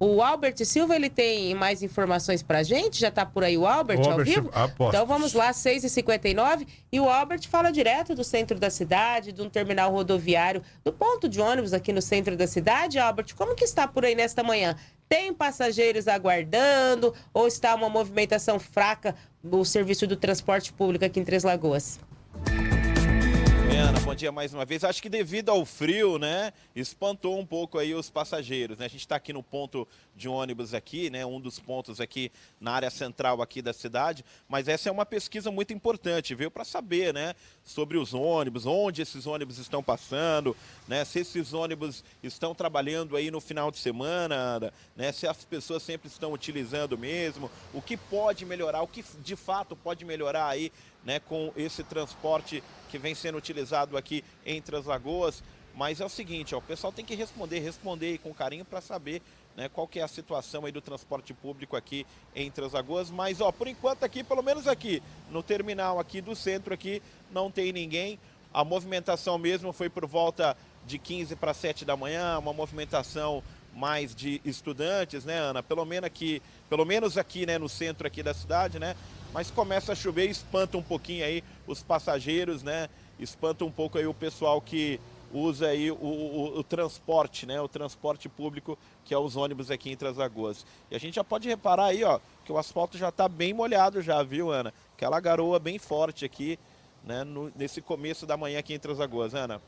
O Albert Silva, ele tem mais informações pra gente? Já tá por aí o Albert, O ao Albert, vivo? aposto. Então vamos lá, 6h59. E o Albert fala direto do centro da cidade, de um terminal rodoviário, do ponto de ônibus aqui no centro da cidade. Albert, como que está por aí nesta manhã? Tem passageiros aguardando ou está uma movimentação fraca do serviço do transporte público aqui em Três Lagoas? Bom dia mais uma vez. Acho que devido ao frio, né, espantou um pouco aí os passageiros, né? A gente está aqui no ponto de ônibus aqui, né, um dos pontos aqui na área central aqui da cidade, mas essa é uma pesquisa muito importante, viu, para saber, né, sobre os ônibus, onde esses ônibus estão passando, né, se esses ônibus estão trabalhando aí no final de semana, Ana, né, se as pessoas sempre estão utilizando mesmo, o que pode melhorar, o que de fato pode melhorar aí, né, com esse transporte que vem sendo utilizado aqui entre as lagoas. Mas é o seguinte, ó, o pessoal tem que responder, responder aí com carinho para saber né, qual que é a situação aí do transporte público aqui entre as lagoas. Mas, ó, por enquanto aqui, pelo menos aqui, no terminal aqui do centro aqui, não tem ninguém. A movimentação mesmo foi por volta de 15 para 7 da manhã, uma movimentação mais de estudantes, né, Ana? Pelo menos aqui, pelo menos aqui, né, no centro aqui da cidade, né? Mas começa a chover, espanta um pouquinho aí os passageiros, né? Espanta um pouco aí o pessoal que usa aí o, o, o, transporte, né? O transporte público, que é os ônibus aqui em Três Lagoas. E a gente já pode reparar aí, ó, que o asfalto já está bem molhado já, viu, Ana? Aquela garoa bem forte aqui, né? No, nesse começo da manhã aqui em Três Lagoas, Ana.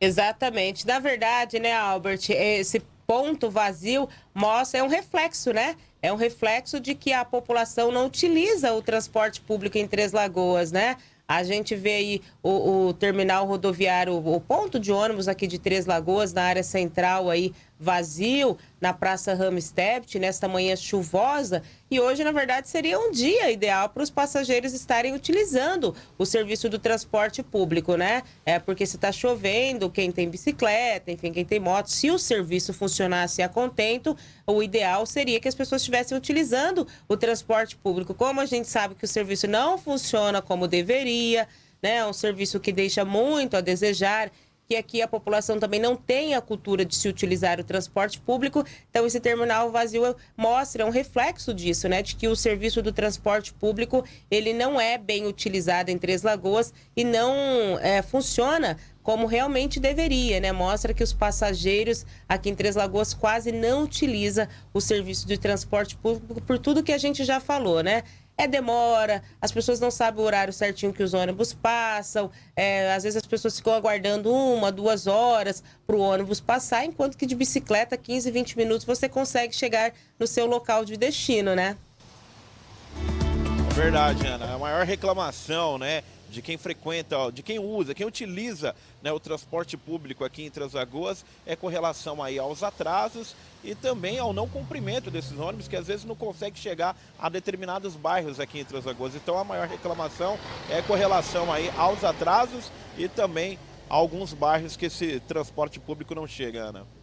Exatamente. Na verdade, né, Albert, esse ponto vazio mostra, é um reflexo, né? É um reflexo de que a população não utiliza o transporte público em Três Lagoas, né? A gente vê aí o, o, terminal rodoviário, o ponto de ônibus aqui de Três Lagoas, na área central aí, vazio, na Praça Ramstedt, nesta manhã chuvosa. E hoje, na verdade, seria um dia ideal para os passageiros estarem utilizando o serviço do transporte público, né? É porque se está chovendo, quem tem bicicleta, enfim, quem tem moto, se o serviço funcionasse a contento, o ideal seria que as pessoas estivessem utilizando o transporte público. Como a gente sabe que o serviço não funciona como deveria, né? É um serviço que deixa muito a desejar que aqui a população também não tem a cultura de se utilizar o transporte público. Então, esse terminal vazio mostra um reflexo disso, né? De que o serviço do transporte público, ele não é bem utilizado em Três Lagoas e não é, funciona como realmente deveria, né? Mostra que os passageiros aqui em Três Lagoas quase não utilizam o serviço de transporte público por tudo que a gente já falou, né? É demora, as pessoas não sabem o horário certinho que os ônibus passam, é, às vezes as pessoas ficam aguardando uma, duas horas para o ônibus passar, enquanto que de bicicleta, 15, 20 minutos, você consegue chegar no seu local de destino, né? Verdade, Ana. A maior reclamação, né? De quem frequenta, de quem usa, quem utiliza né, o transporte público aqui em Três Lagoas é com relação aí aos atrasos e também ao não cumprimento desses ônibus que às vezes não consegue chegar a determinados bairros aqui em Três Lagoas. Então a maior reclamação é com relação aí aos atrasos e também a alguns bairros que esse transporte público não chega, Ana.